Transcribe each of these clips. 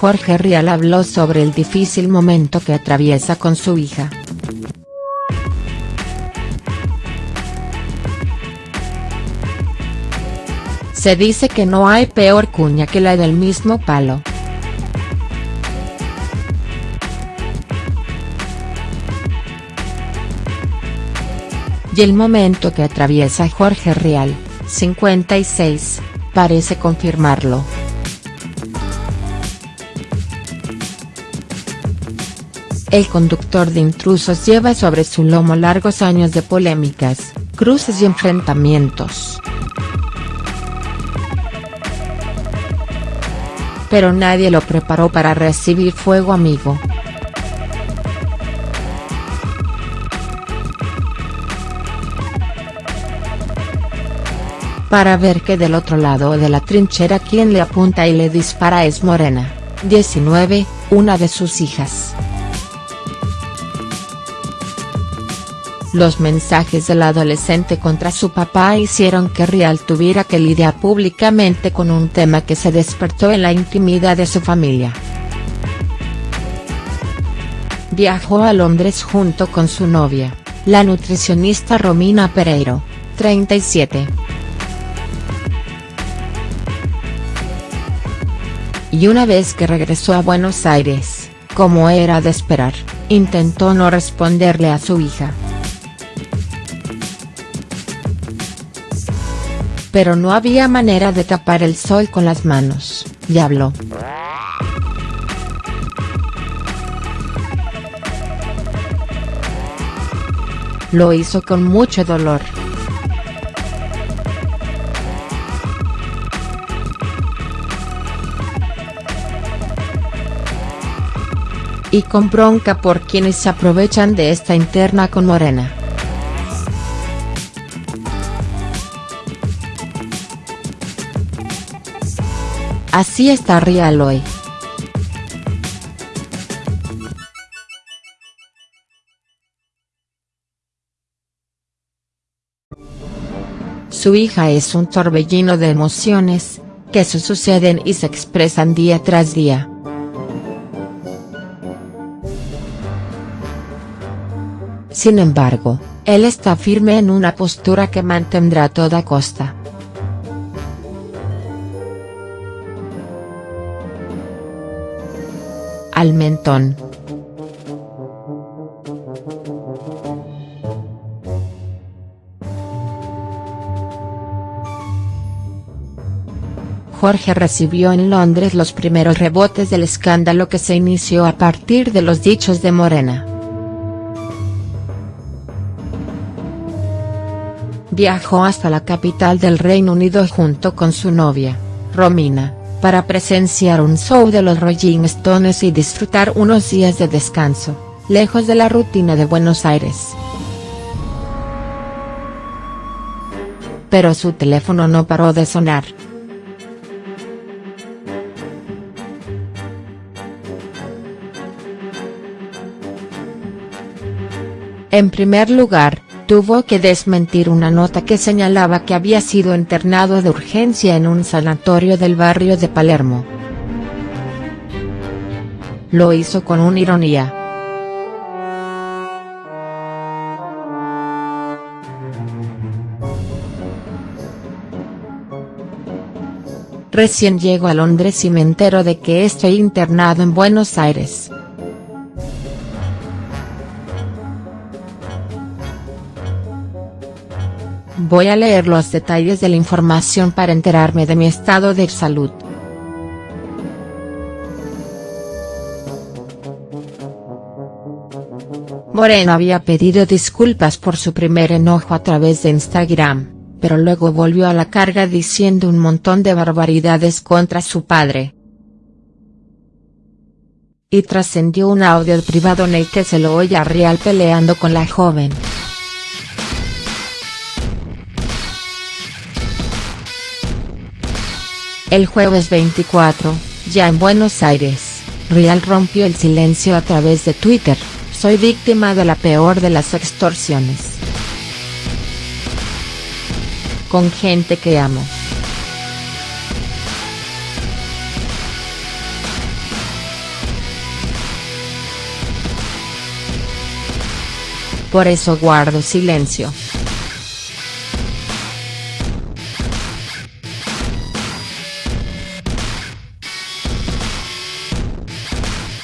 Jorge Rial habló sobre el difícil momento que atraviesa con su hija. Se dice que no hay peor cuña que la del mismo palo. Y el momento que atraviesa Jorge Rial, 56, parece confirmarlo. El conductor de intrusos lleva sobre su lomo largos años de polémicas, cruces y enfrentamientos. Pero nadie lo preparó para recibir fuego amigo. Para ver que del otro lado de la trinchera quien le apunta y le dispara es Morena, 19, una de sus hijas. Los mensajes del adolescente contra su papá hicieron que Rial tuviera que lidiar públicamente con un tema que se despertó en la intimidad de su familia. Viajó a Londres junto con su novia, la nutricionista Romina Pereiro, 37. Y una vez que regresó a Buenos Aires, como era de esperar, intentó no responderle a su hija. Pero no había manera de tapar el sol con las manos, y habló. Lo hizo con mucho dolor. Y con bronca por quienes se aprovechan de esta interna con Morena. Así está Rial hoy. Su hija es un torbellino de emociones, que se suceden y se expresan día tras día. Sin embargo, él está firme en una postura que mantendrá a toda costa. Al mentón. Jorge recibió en Londres los primeros rebotes del escándalo que se inició a partir de los dichos de Morena. Viajó hasta la capital del Reino Unido junto con su novia, Romina para presenciar un show de los Rolling Stones y disfrutar unos días de descanso, lejos de la rutina de Buenos Aires. Pero su teléfono no paró de sonar. En primer lugar, tuvo que desmentir una nota que señalaba que había sido internado de urgencia en un sanatorio del barrio de Palermo. Lo hizo con una ironía. Recién llego a Londres y me entero de que estoy internado en Buenos Aires. Voy a leer los detalles de la información para enterarme de mi estado de salud. Moreno había pedido disculpas por su primer enojo a través de Instagram, pero luego volvió a la carga diciendo un montón de barbaridades contra su padre. Y trascendió un audio privado en el que se lo oye a Real peleando con la joven. El jueves 24, ya en Buenos Aires, Rial rompió el silencio a través de Twitter, soy víctima de la peor de las extorsiones. Con gente que amo. Por eso guardo silencio.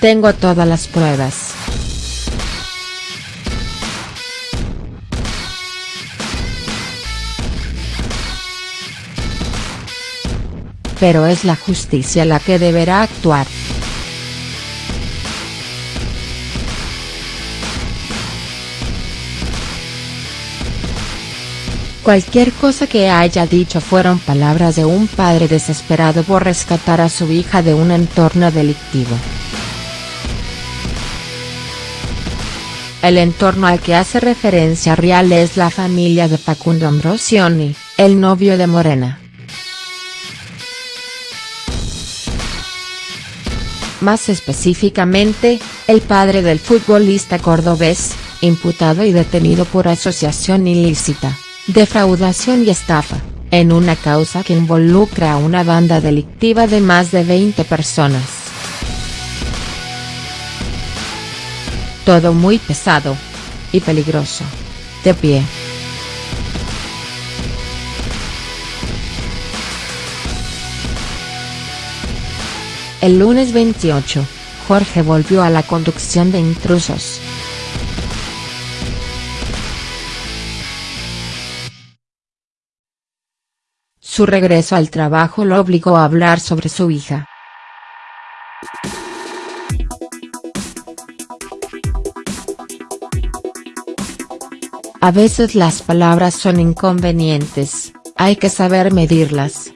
Tengo todas las pruebas. Pero es la justicia la que deberá actuar. Cualquier cosa que haya dicho fueron palabras de un padre desesperado por rescatar a su hija de un entorno delictivo. El entorno al que hace referencia Real es la familia de Facundo Ambrosioni, el novio de Morena. Más específicamente, el padre del futbolista cordobés, imputado y detenido por asociación ilícita, defraudación y estafa, en una causa que involucra a una banda delictiva de más de 20 personas. Todo muy pesado. Y peligroso. De pie. El lunes 28, Jorge volvió a la conducción de intrusos. Su regreso al trabajo lo obligó a hablar sobre su hija. A veces las palabras son inconvenientes, hay que saber medirlas.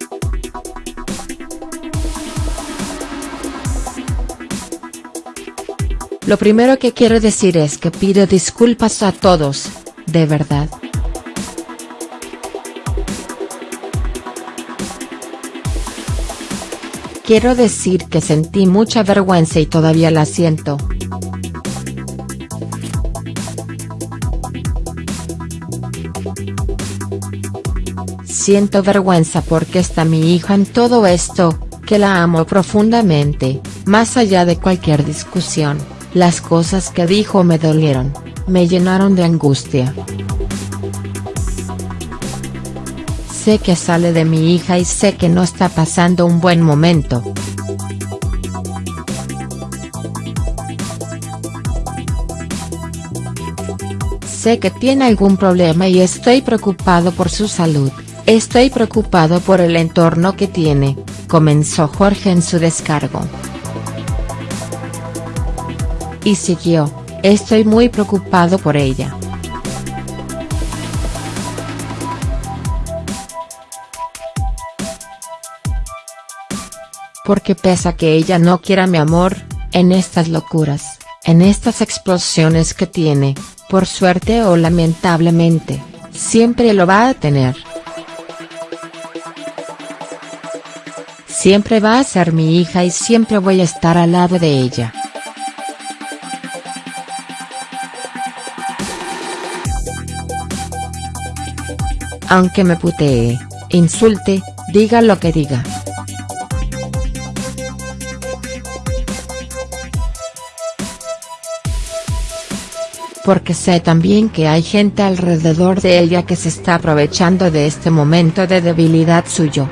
Lo primero que quiero decir es que pido disculpas a todos, de verdad. Quiero decir que sentí mucha vergüenza y todavía la siento. Siento vergüenza porque está mi hija en todo esto, que la amo profundamente, más allá de cualquier discusión, las cosas que dijo me dolieron, me llenaron de angustia. Sé que sale de mi hija y sé que no está pasando un buen momento. Sé que tiene algún problema y estoy preocupado por su salud. Estoy preocupado por el entorno que tiene, comenzó Jorge en su descargo. Y siguió, estoy muy preocupado por ella. Porque pese a que ella no quiera mi amor, en estas locuras, en estas explosiones que tiene, por suerte o lamentablemente, siempre lo va a tener. Siempre va a ser mi hija y siempre voy a estar al lado de ella. Aunque me putee, insulte, diga lo que diga. Porque sé también que hay gente alrededor de ella que se está aprovechando de este momento de debilidad suyo.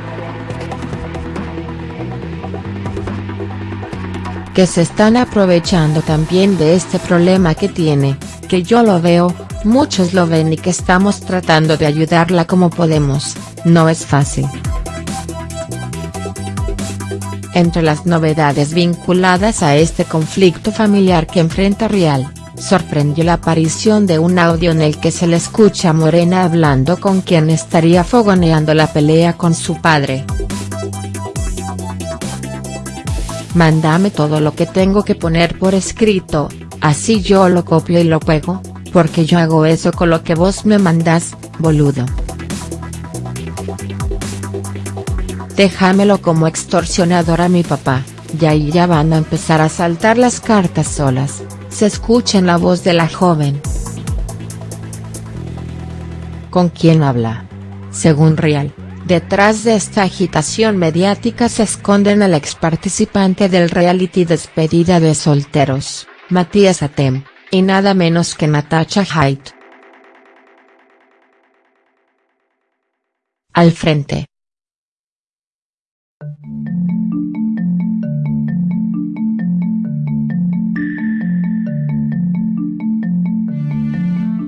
Que se están aprovechando también de este problema que tiene, que yo lo veo, muchos lo ven y que estamos tratando de ayudarla como podemos, no es fácil. Entre las novedades vinculadas a este conflicto familiar que enfrenta Real, sorprendió la aparición de un audio en el que se le escucha Morena hablando con quien estaría fogoneando la pelea con su padre. Mándame todo lo que tengo que poner por escrito, así yo lo copio y lo pego, porque yo hago eso con lo que vos me mandás, boludo. Déjamelo como extorsionador a mi papá, y ahí ya van a empezar a saltar las cartas solas, se escucha en la voz de la joven. ¿Con quién habla? Según Real, Detrás de esta agitación mediática se esconden el ex participante del reality Despedida de Solteros, Matías Atem, y nada menos que Natasha Haidt. Al frente.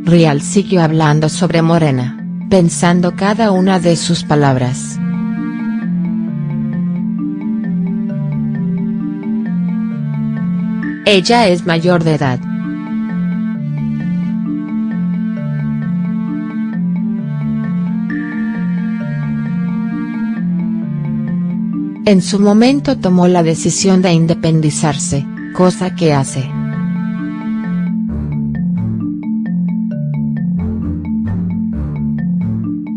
Rial siguió hablando sobre Morena, pensando cada una de sus palabras. Ella es mayor de edad. En su momento tomó la decisión de independizarse, cosa que hace.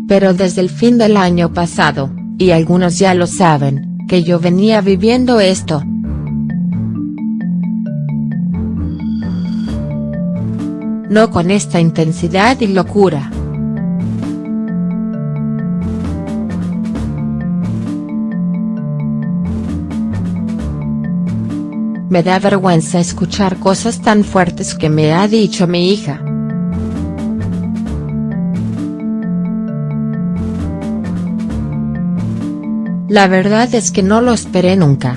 Pero desde el fin del año pasado, y algunos ya lo saben, que yo venía viviendo esto. No con esta intensidad y locura. Me da vergüenza escuchar cosas tan fuertes que me ha dicho mi hija. La verdad es que no lo esperé nunca.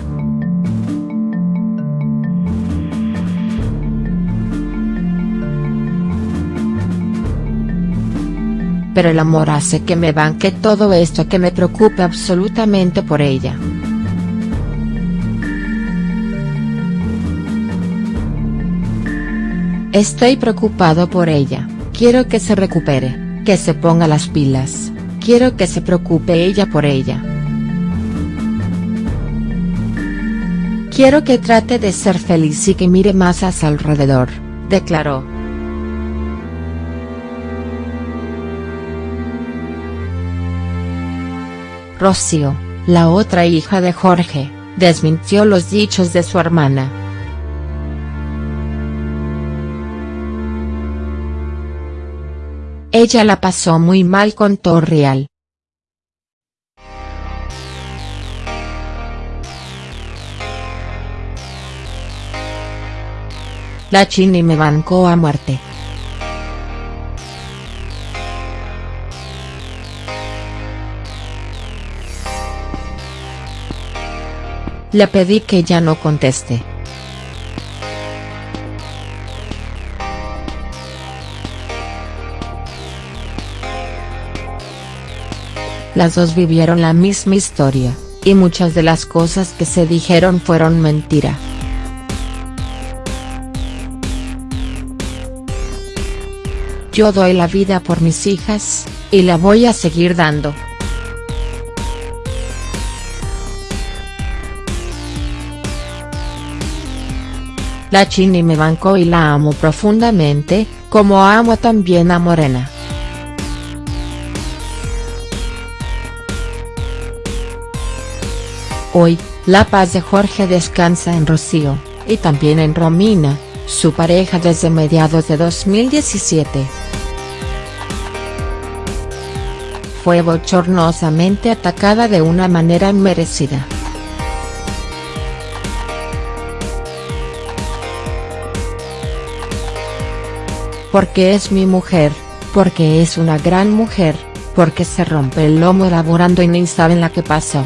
Pero el amor hace que me banque todo esto que me preocupe absolutamente por ella. Estoy preocupado por ella, quiero que se recupere, que se ponga las pilas, quiero que se preocupe ella por ella. Quiero que trate de ser feliz y que mire más a su alrededor, declaró. Rocío, la otra hija de Jorge, desmintió los dichos de su hermana. Ella la pasó muy mal con Torreal. La Chini me bancó a muerte. Le pedí que ya no conteste. Las dos vivieron la misma historia, y muchas de las cosas que se dijeron fueron mentira. Yo doy la vida por mis hijas, y la voy a seguir dando. La Chini me bancó y la amo profundamente, como amo también a Morena. Hoy, la paz de Jorge descansa en Rocío, y también en Romina, su pareja desde mediados de 2017. Fue bochornosamente atacada de una manera inmerecida. Porque es mi mujer, porque es una gran mujer, porque se rompe el lomo elaborando y ni saben la que pasó.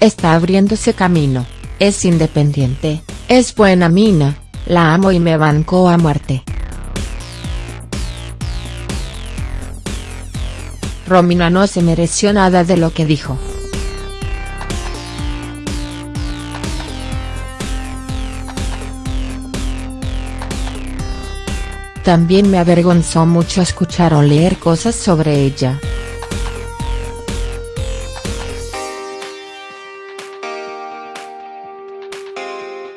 Está abriéndose camino es independiente, es buena mina, la amo y me bancó a muerte. Romina no se mereció nada de lo que dijo. También me avergonzó mucho escuchar o leer cosas sobre ella.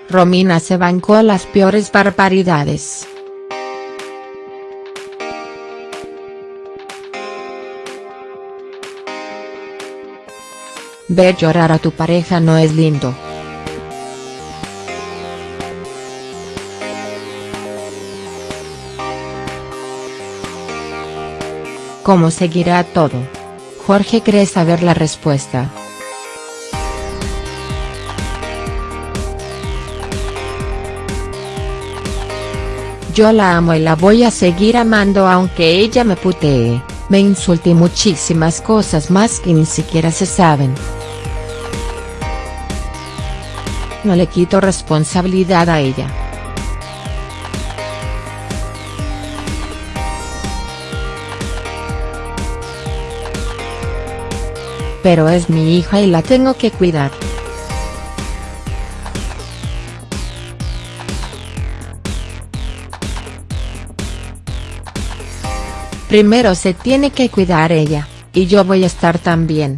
Romina se bancó las peores barbaridades. Ver llorar a tu pareja no es lindo. ¿Cómo seguirá todo? Jorge cree saber la respuesta. Yo la amo y la voy a seguir amando aunque ella me putee, me insulte y muchísimas cosas más que ni siquiera se saben. No le quito responsabilidad a ella. Pero es mi hija y la tengo que cuidar. Primero se tiene que cuidar ella, y yo voy a estar también.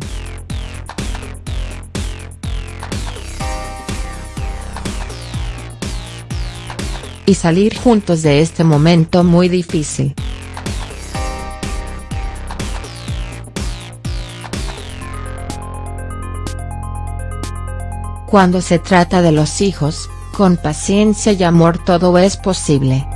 Y salir juntos de este momento muy difícil. Cuando se trata de los hijos, con paciencia y amor todo es posible.